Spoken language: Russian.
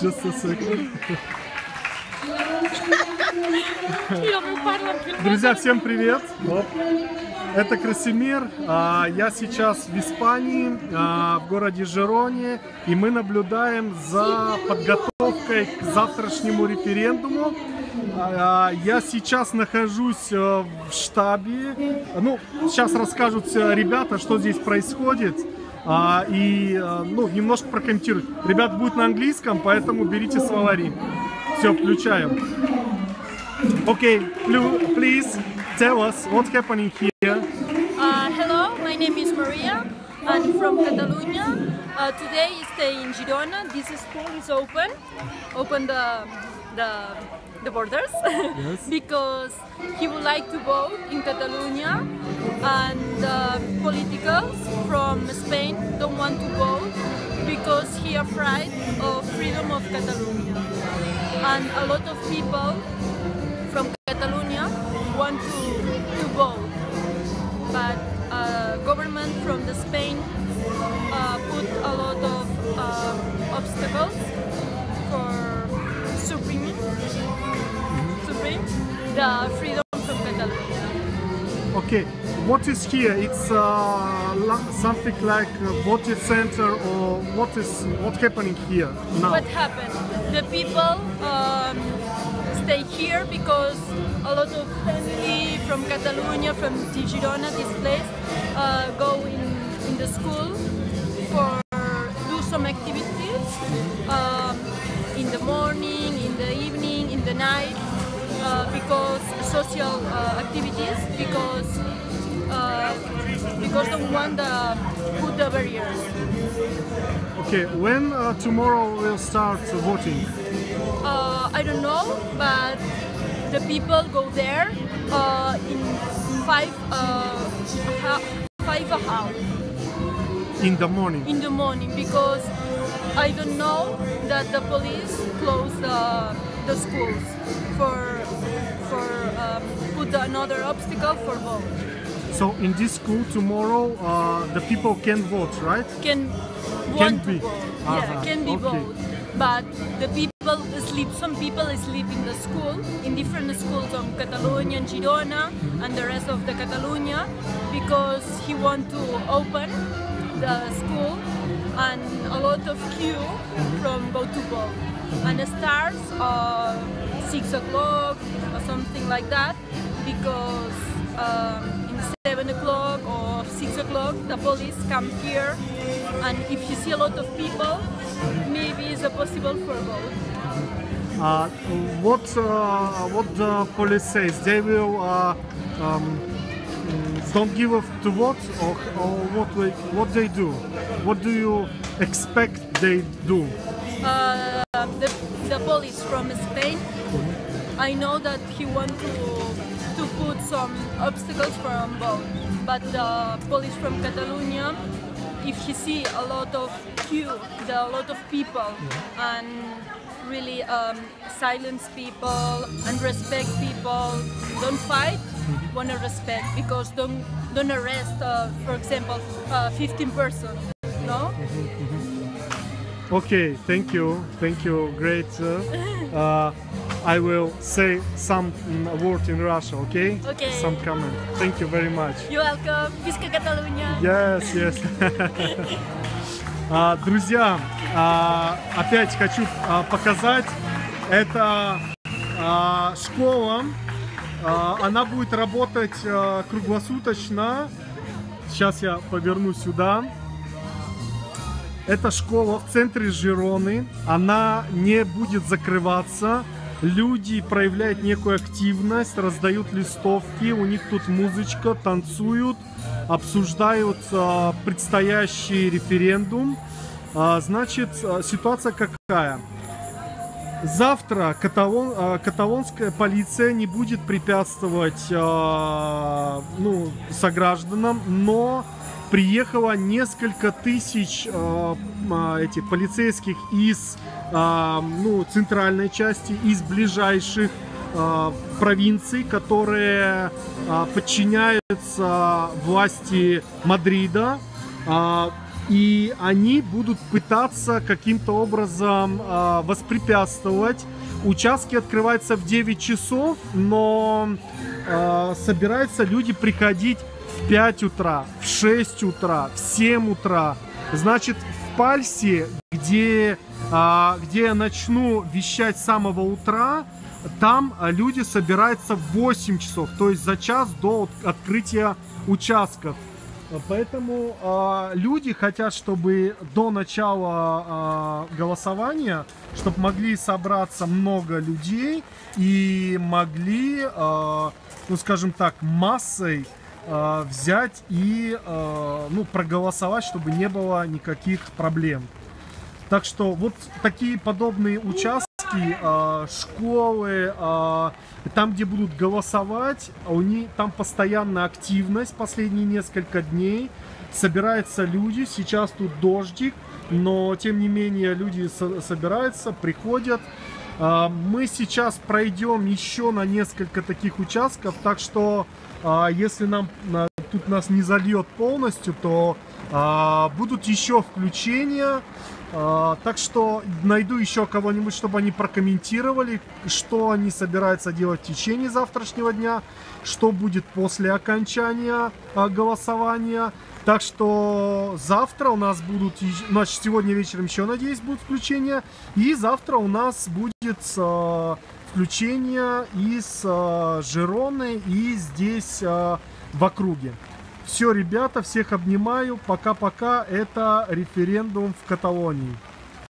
Just a second. Друзья, всем привет! Оп. Это Красимир. А, Я сейчас в Испании, а, в городе Жероне, и мы наблюдаем за подготовкой к завтрашнему референдуму. А, Я сейчас нахожусь э, в штабе. Ну, сейчас расскажут ребята, что здесь происходит. А, И э, ну, немножко прокомментируют. Ребят будет на английском, поэтому берите словари. Все, включаем. Okay, plu- please tell us what's happening here. Uh, hello, my name is Maria. I'm from Catalonia. Uh, today is stay in Girona. This school is open. Open the the, the borders. Because he would like to vote in Catalonia, and uh, politicals from Spain don't want to vote because he afraid of freedom of Catalonia, and a lot of people supreme the freedom from Catalonia. Okay, what is here? It's uh, something like a voting center or what is what happening here now? What happened? The people um, stay here because a lot of family from Catalonia, from Girona, this place, uh, go in, social uh, activities, because uh, because don't want the put the barriers. Okay, when uh, tomorrow will start voting? Uh, I don't know, but the people go there uh, in five uh, five hours In the morning. in the morning because I don't know that the police close the, the schools for for um, put another obstacle for vote. So in this school tomorrow, uh, the people can vote, right? Can Can be. vote. Uh-huh, Yeah, can be okay. vote. But the people sleep. Some people sleep in the school, in different schools of Catalonia and Girona, and the rest of the Catalonia, because he want to open the school, and a lot of queue from go to vote. And starts uh, six o'clock or something like that, because um, in seven o'clock or six o'clock the police come here, and if you see a lot of people, maybe it's a possible for vote. Uh, what uh, what the police says? They will uh, um, don't give up to vote, or, or what they, what they do? What do you expect they do? Uh, the, the police from Spain, I know that he want to to put some obstacles from both, but the police from Catalonia, if he see a lot of queue, the a lot of people, and really um, silence people and respect people, don't fight, wanna respect because don't don't arrest, uh, for example, uh, 15 person, no? Okay, thank you, thank you, great. Uh, uh, I will say some mm, word in Russia, okay? Okay. Some comment. Thank you very much. You're welcome, Visca Catalunya. Yes, yes. А, Друзья, а, опять хочу а, показать, это а, школа, А, она будет работать а, круглосуточно. Сейчас я поверну сюда. Это школа в центре Жироны. Она не будет закрываться. Люди проявляют некую активность, раздают листовки. У них тут музычка, танцуют, обсуждают а, предстоящий референдум. А, значит, а, ситуация какая? Завтра каталон, а, каталонская полиция не будет препятствовать а, ну, согражданам, но приехало несколько тысяч а, этих полицейских из ну, центральной части, из ближайших провинций, которые подчиняются власти Мадрида. И они будут пытаться каким-то образом э, воспрепятствовать. Участки открываются в 9 часов, но э, собираются люди приходить в 5 утра, в 6 утра, в 7 утра. Значит, в Пальсе, где, э, где я начну вещать с самого утра, там люди собираются в 8 часов, то есть за час до открытия участков. Поэтому э, люди хотят, чтобы до начала э, голосования, чтобы могли собраться много людей и могли, э, ну скажем так, массой э, взять и э, ну, проголосовать, чтобы не было никаких проблем. Так что вот такие подобные участки э, школы, э, там, где будут голосовать, у них там постоянная активность последние несколько дней. Собираются люди, сейчас тут дождик, но тем не менее люди со собираются, приходят. Мы сейчас пройдем еще на несколько таких участков, так что если нам тут нас не зальет полностью, то будут еще включения. А, так что найду еще кого-нибудь, чтобы они прокомментировали, что они собираются делать в течение завтрашнего дня, что будет после окончания а, голосования. Так что завтра у нас будут, значит, сегодня вечером еще, надеюсь, будут включения. И завтра у нас будет включение из Жироны и здесь в округе. Все, ребята, всех обнимаю. Пока-пока. Это референдум в Каталонии.